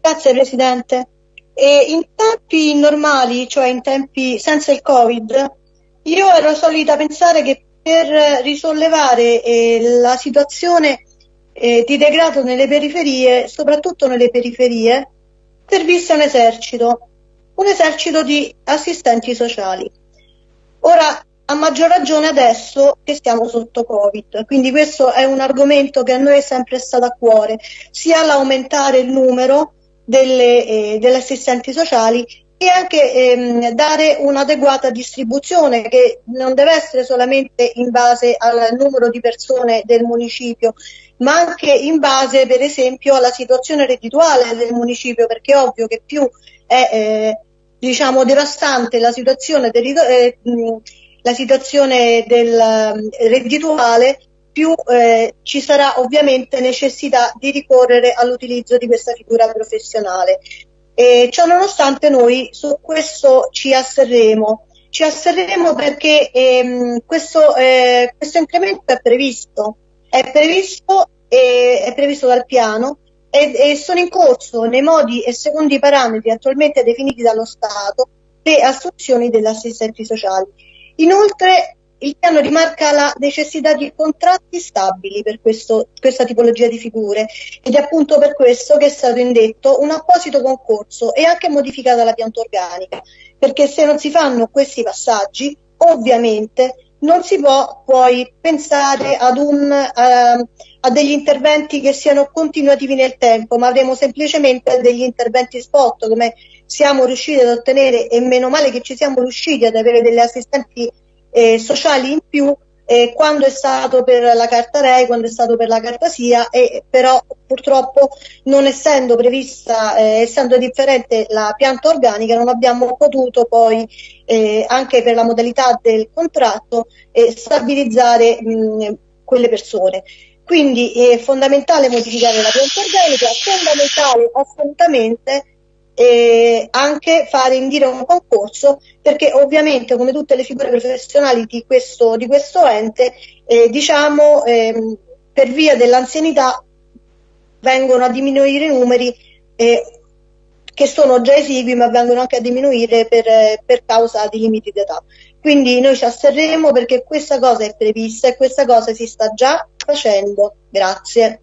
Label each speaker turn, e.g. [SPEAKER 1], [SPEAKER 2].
[SPEAKER 1] Grazie Presidente. E in tempi normali, cioè in tempi senza il Covid, io ero solita pensare che per risollevare eh, la situazione eh, di degrado nelle periferie, soprattutto nelle periferie, servisse un esercito, un esercito di assistenti sociali. Ora, a maggior ragione adesso che siamo sotto Covid. Quindi questo è un argomento che a noi è sempre stato a cuore, sia l'aumentare il numero delle, eh, delle assistenti sociali e anche ehm, dare un'adeguata distribuzione che non deve essere solamente in base al numero di persone del municipio, ma anche in base per esempio alla situazione reddituale del municipio, perché è ovvio che più è eh, diciamo devastante la situazione, eh, la situazione del reddituale, più eh, ci sarà ovviamente necessità di ricorrere all'utilizzo di questa figura professionale. E ciò nonostante noi su questo ci asserremo. Ci asserremo perché ehm, questo, eh, questo, incremento è previsto, è previsto, e, è previsto dal piano e, e sono in corso nei modi e secondo i parametri attualmente definiti dallo Stato le assunzioni degli assistenti sociali. Inoltre il piano rimarca la necessità di contratti stabili per questo, questa tipologia di figure ed è appunto per questo che è stato indetto un apposito concorso e anche modificata la pianta organica, perché se non si fanno questi passaggi, ovviamente non si può poi pensare ad un, uh, a degli interventi che siano continuativi nel tempo, ma avremo semplicemente degli interventi spot come siamo riusciti ad ottenere e meno male che ci siamo riusciti ad avere delle assistenti eh, sociali in più eh, quando è stato per la carta REI, quando è stato per la carta SIA, e però purtroppo non essendo prevista, eh, essendo differente la pianta organica, non abbiamo potuto poi eh, anche per la modalità del contratto eh, stabilizzare mh, quelle persone. Quindi è fondamentale modificare la pianta organica, fondamentale assolutamente e anche fare indire un concorso perché ovviamente come tutte le figure professionali di questo, di questo ente eh, diciamo ehm, per via dell'anzianità vengono a diminuire i numeri eh, che sono già esigui ma vengono anche a diminuire per, per causa di limiti d'età. Quindi noi ci asterremo perché questa cosa è prevista e questa cosa si sta già facendo. Grazie.